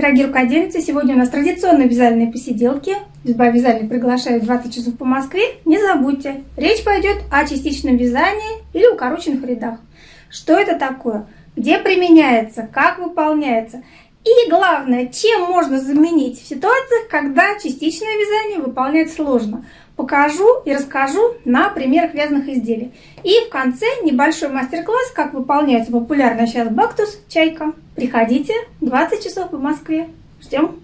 Дорогие рукодельницы, сегодня у нас традиционные вязальные посиделки. Изба вязальной приглашает 20 часов по Москве. Не забудьте, речь пойдет о частичном вязании или укороченных рядах. Что это такое? Где применяется? Как выполняется? И главное, чем можно заменить в ситуациях, когда частичное вязание выполнять сложно. Покажу и расскажу на примерах вязаных изделий. И в конце небольшой мастер-класс, как выполняется популярная сейчас бактус «Чайка». Приходите, 20 часов по Москве. Ждем!